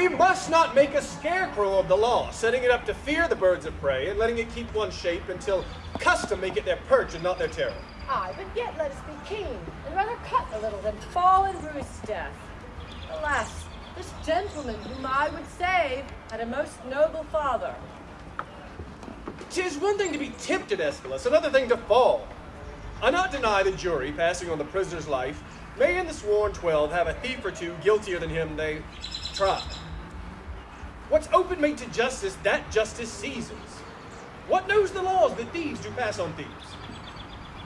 We must not make a scarecrow of the law, setting it up to fear the birds of prey and letting it keep one shape until custom make it their perch and not their terror. Aye, but yet let us be keen, and rather cut a little than fall in Ruth's death. Alas, this gentleman whom I would save had a most noble father. Tis one thing to be tempted, Escalus, another thing to fall. I not deny the jury, passing on the prisoner's life, may in the sworn twelve have a thief or two guiltier than him they try. What's open made to justice, that justice seizes. What knows the laws that thieves do pass on thieves?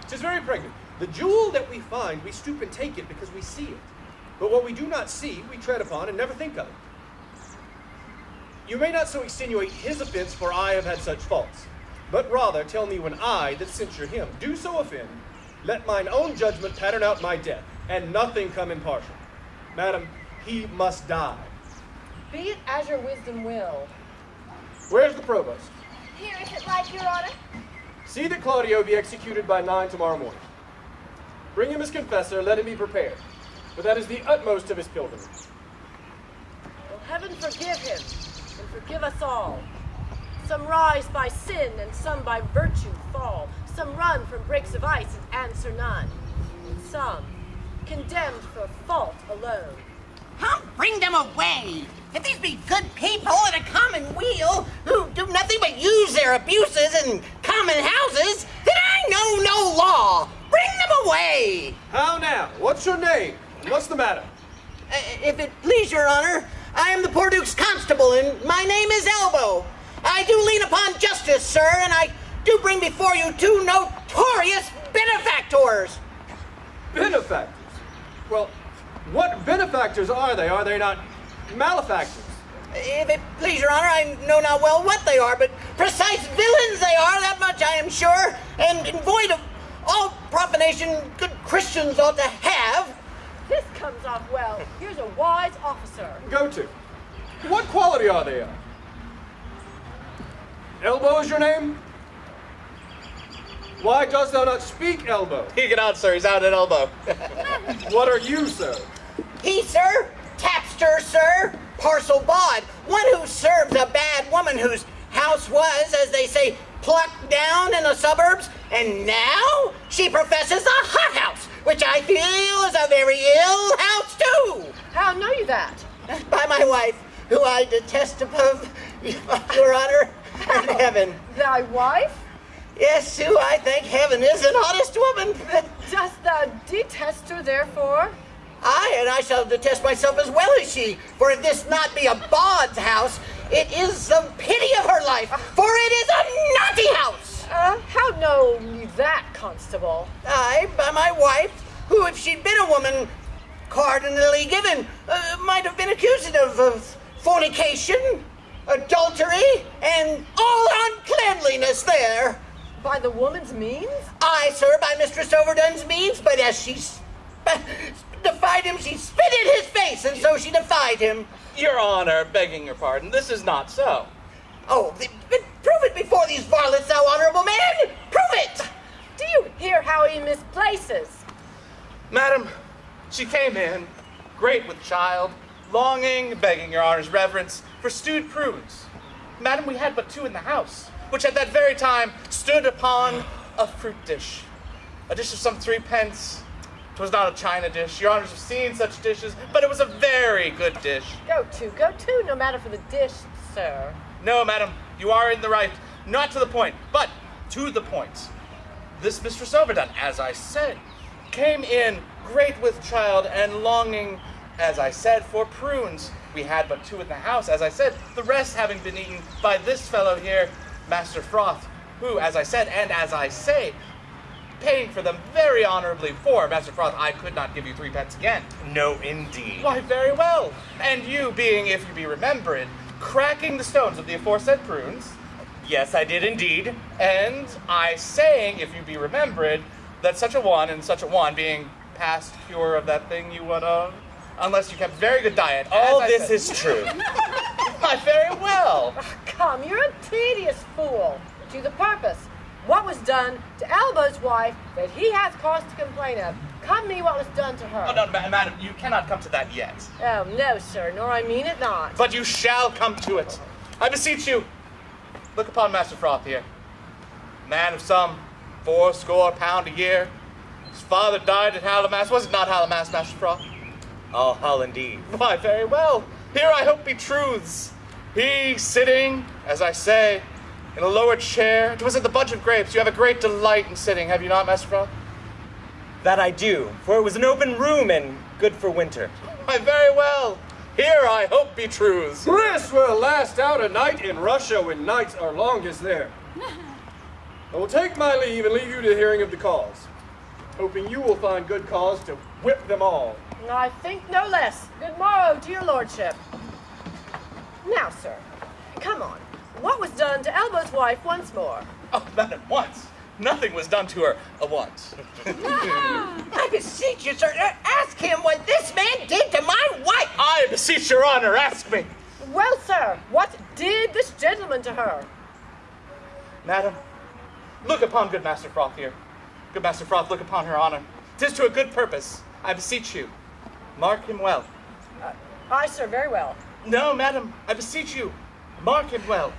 Tis very pregnant. The jewel that we find, we stoop and take it because we see it. But what we do not see, we tread upon and never think of it. You may not so extenuate his offense, for I have had such faults. But rather tell me when I, that censure him, do so offend, let mine own judgment pattern out my death, and nothing come impartial. Madam, he must die. Be it as your wisdom will. Where's the provost? Here, if it like, your honor. See that Claudio be executed by nine tomorrow morning. Bring him his confessor, let him be prepared, for that is the utmost of his pilgrimage. Will heaven forgive him, and forgive us all. Some rise by sin, and some by virtue fall. Some run from breaks of ice and answer none. And some, condemned for fault alone. Bring them away. If these be good people in a common weal who do nothing but use their abuses in common houses, then I know no law. Bring them away. How now? What's your name? What's the matter? Uh, if it please your honor, I am the poor Duke's constable, and my name is Elbow. I do lean upon justice, sir, and I do bring before you two notorious benefactors. Benefactors? Well, what benefactors are they? Are they not malefactors? If it please your honor, I know not well what they are, but precise villains they are, that much I am sure, and void of all profanation good Christians ought to have. This comes off well. Here's a wise officer. Go to. What quality are they of? Elbow is your name? Why dost thou not speak, Elbow? He get out, sir. He's out at elbow. What are you, sir? He, sir, tapster, sir, parcel bawd, one who serves a bad woman whose house was, as they say, plucked down in the suburbs, and now she professes a hothouse, which I feel is a very ill house too. How know you that? By my wife, who I detest above your honor and heaven. Thy wife? Yes, Sue, I thank heaven is an honest woman. Dost thou detest her, therefore? Aye, and I shall detest myself as well as she. For if this not be a bawd's house, it is some pity of her life, for it is a naughty house. Uh, how know you that, constable? Aye, by my wife, who, if she'd been a woman cardinally given, uh, might have been accused of, of fornication, adultery, and all uncleanliness there. By the woman's means? Aye, sir, by Mistress Overdone's means, but as she sp- defied him, she spit in his face, and so she defied him. Your Honor, begging your pardon, this is not so. Oh, but prove it before these varlets, thou honorable man! Prove it! Do you hear how he misplaces? Madam, she came in, great with child, longing, begging your Honor's reverence, for stewed prunes. Madam, we had but two in the house, which at that very time stood upon a fruit dish. A dish of some three pence. 'Twas not a china dish. Your Honors have seen such dishes, but it was a very good dish. Go to, go to, no matter for the dish, sir. No, madam, you are in the right. Not to the point, but to the point. This Mistress Overdone, as I said, came in great with child and longing, as I said, for prunes. We had but two in the house, as I said, the rest having been eaten by this fellow here, Master Froth, who, as I said, and as I say, paying for them very honorably for Master Froth, I could not give you three pence again. No, indeed. Why, very well. And you being, if you be remembered, cracking the stones of the aforesaid prunes, Yes, I did indeed. and I saying, if you be remembered, that such a one and such a one being past cure of that thing you would of, unless you kept very good diet. All as I this said. is true. Why, very well. Come, you're a tedious fool. To the purpose. What was done to Elbow's wife that he hath cause to complain of? Come me what was done to her. Oh, no, ma- madam, you cannot come to that yet. Oh, no, sir, nor I mean it not. But you shall come to it. I beseech you, look upon Master Froth here. Man of some fourscore pound a year. His father died at Hallowmas. Was it not Hallowmas, Master Froth? All hull indeed. Why, very well. Here I hope be truths. He sitting, as I say, in a lower chair. 'Twas at the Bunch of Grapes. You have a great delight in sitting, have you not, Master Froth? That I do, for it was an open room and good for winter. Why, very well. Here I hope be truths. This will last out a night in Russia when nights are longest there. I will take my leave and leave you to the hearing of the cause, hoping you will find good cause to whip them all. I think no less. Good morrow to your lordship. Now, sir, come on. What was done to Elbow's wife once more? Oh, madam, once. Nothing was done to her a once. I beseech you, sir, uh, ask him what this man did to my wife. I beseech your honor, ask me. Well, sir, what did this gentleman to her? Madam, look upon good Master Froth here. Good Master Froth, look upon her honor. Tis to a good purpose. I beseech you. Mark him well. Aye, sir, very well. No, madam, I beseech you. Mark him well.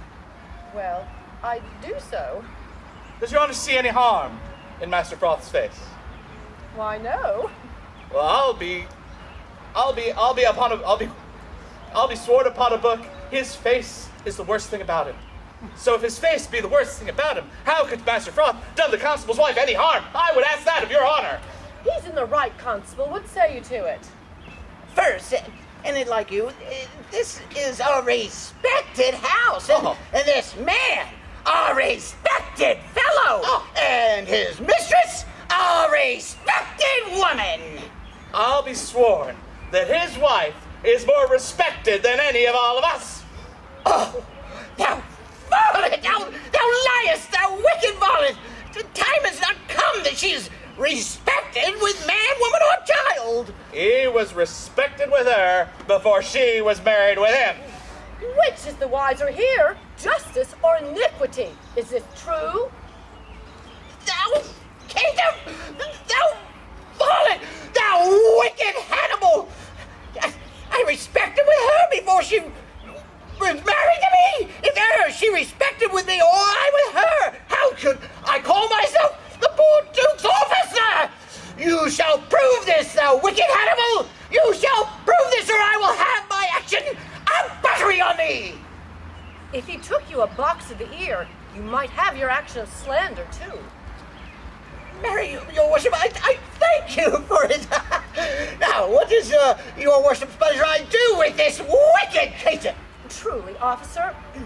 Well, I do so. Does your honor see any harm in Master Froth's face? Why, no. Well, I'll be, I'll be, I'll be upon a, I'll be, I'll be sworn upon a book. His face is the worst thing about him. So if his face be the worst thing about him, how could Master Froth done the constable's wife any harm? I would ask that of your honor. He's in the right, constable. What say you to it? First, and it like you, this is a respected house, and, Oh. and this man, a respected fellow, Oh. and his mistress, a respected woman. I'll be sworn that his wife is more respected than any of all of us. Oh, thou varlet, thou, thou liest, thou wicked varlet. The time has not come that she is respected with man, woman, or child. He was respected with her before she was married with him. Which is the wiser here, justice or iniquity? Is this true? Thou kingdom, thou varlet, thou wicked Hannibal. I, I respected with her before she was married to me. If ever she respected with me or I with her, how could I call wicked Hannibal. You shall prove this, or I will have my action a battery on thee. If he took you a box of the ear, you might have your action of slander, too. Marry, your worship, I, I thank you for it. now, what does uh, your worship's pleasure I do with this wicked creature? Truly, officer,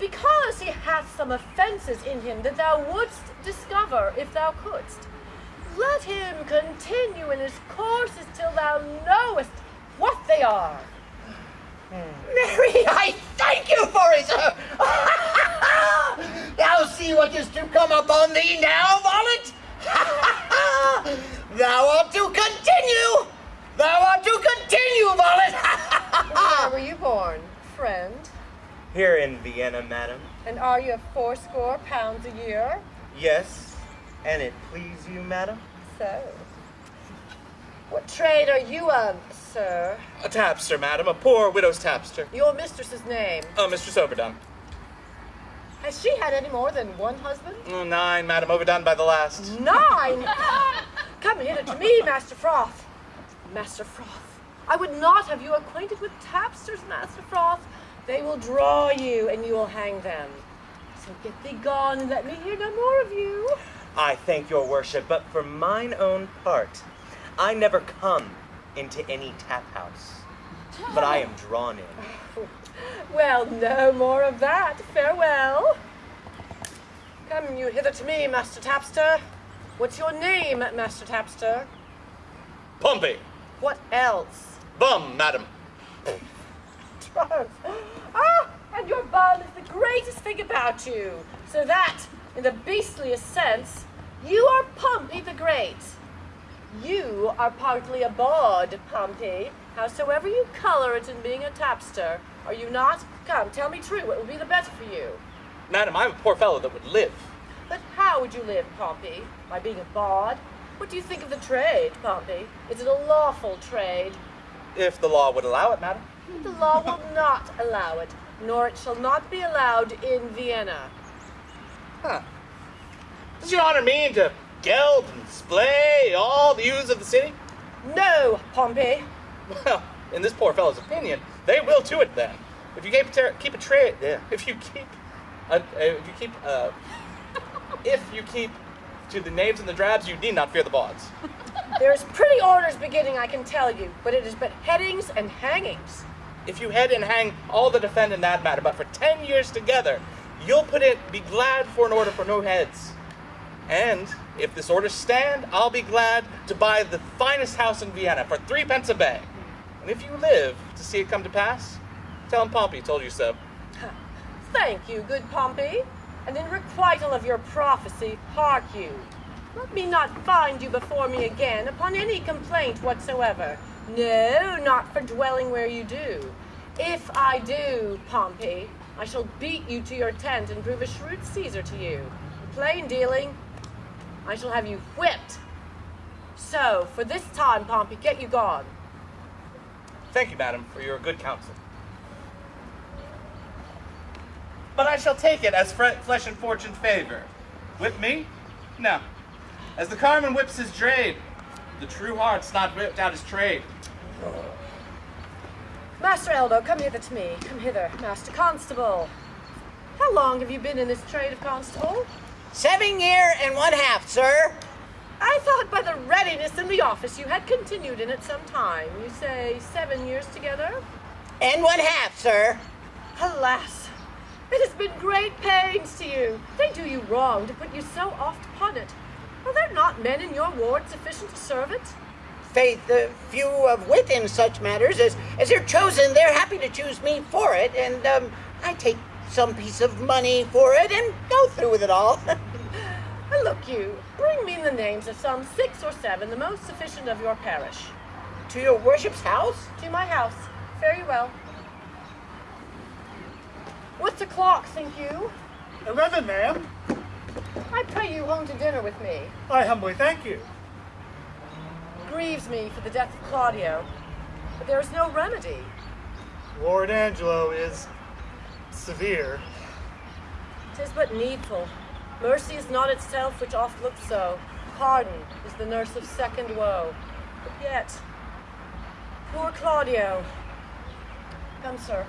because he hath some offences in him that thou wouldst discover if thou couldst, let him continue in his courses till thou knowest what they are. Marry, I thank you for it, sir. thou see what is to come upon thee now, varlet. thou art to continue. Thou art to continue, varlet. Where were you born, friend? Here in Vienna, madam. And are you of fourscore pounds a year? Yes, and it please you, madam? So. What trade are you of, sir? A tapster, madam, a poor widow's tapster. Your mistress's name. Oh, Mistress Overdone. Has she had any more than one husband? Mm, nine, madam, overdone by the last. Nine! Come hither to me, Master Froth. Master Froth, I would not have you acquainted with tapsters, Master Froth. They will draw you, and you will hang them. So get thee gone, and let me hear no more of you. I thank your worship, but for mine own part, I never come into any tap house, but I am drawn in. Well, no more of that. Farewell. Come you hither to me, Master Tapster. What's your name, Master Tapster? Pompey. What else? Bum, madam. Trust. Ah, and your bum is the greatest thing about you. So that, in the beastliest sense, you are Pompey the Great. You are partly a bawd, Pompey. Howsoever you color it in being a tapster, are you not? Come, tell me true. What would be the better for you? Madam, I'm a poor fellow that would live. But how would you live, Pompey? By being a bawd? What do you think of the trade, Pompey? Is it a lawful trade? If the law would allow it, madam. The law will not allow it, nor it shall not be allowed in Vienna. Huh. Does your honor mean to geld and splay all the youths of the city? No, Pompey. Well, in this poor fellow's opinion, they will to it then. If you keep a, keep a trade, yeah. If you keep, if you keep, uh, if you keep to the knaves and the drabs, you need not fear the bawds. There's pretty orders beginning, I can tell you, but it is but headings and hangings. If you head and hang all the defend in that matter, but for ten years together, you'll put it, be glad for an order for no heads. And if this order stand, I'll be glad to buy the finest house in Vienna for three pence a bag. And if you live to see it come to pass, tell him Pompey told you so. Thank you, good Pompey. And in requital of your prophecy, hark you. Let me not find you before me again upon any complaint whatsoever. No, not for dwelling where you do. If I do, Pompey, I shall beat you to your tent and prove a shrewd Caesar to you. Plain dealing, I shall have you whipped. So, for this time, Pompey, get you gone. Thank you, madam, for your good counsel. But I shall take it as flesh and fortune favor. Whip me? No. As the carman whips his trade, the true heart's not whipped out his trade. Master Elbow, come hither to me. Come hither, Master Constable. How long have you been in this trade of constable? Seven year and one half, sir. I thought by the readiness in the office you had continued in it some time. You say seven years together? And one half, sir. Alas, it has been great pains to you. They do you wrong to put you so oft upon it. Are there not men in your ward sufficient to serve it? Faith, the few of wit in such matters, as, as they're chosen, they're happy to choose me for it, and um, I take some piece of money for it and go through with it all. And look you, bring me the names of some six or seven, the most sufficient of your parish. to your worship's house? To my house. Very well. What's o'clock, think you? Eleven, ma'am. I pray you home to dinner with me. I humbly thank you. Grieves me for the death of Claudio, but there is no remedy. Lord Angelo is severe. Tis but needful. Mercy is not itself, which oft looks so. Pardon is the nurse of second woe. But yet, poor Claudio. Come, sir.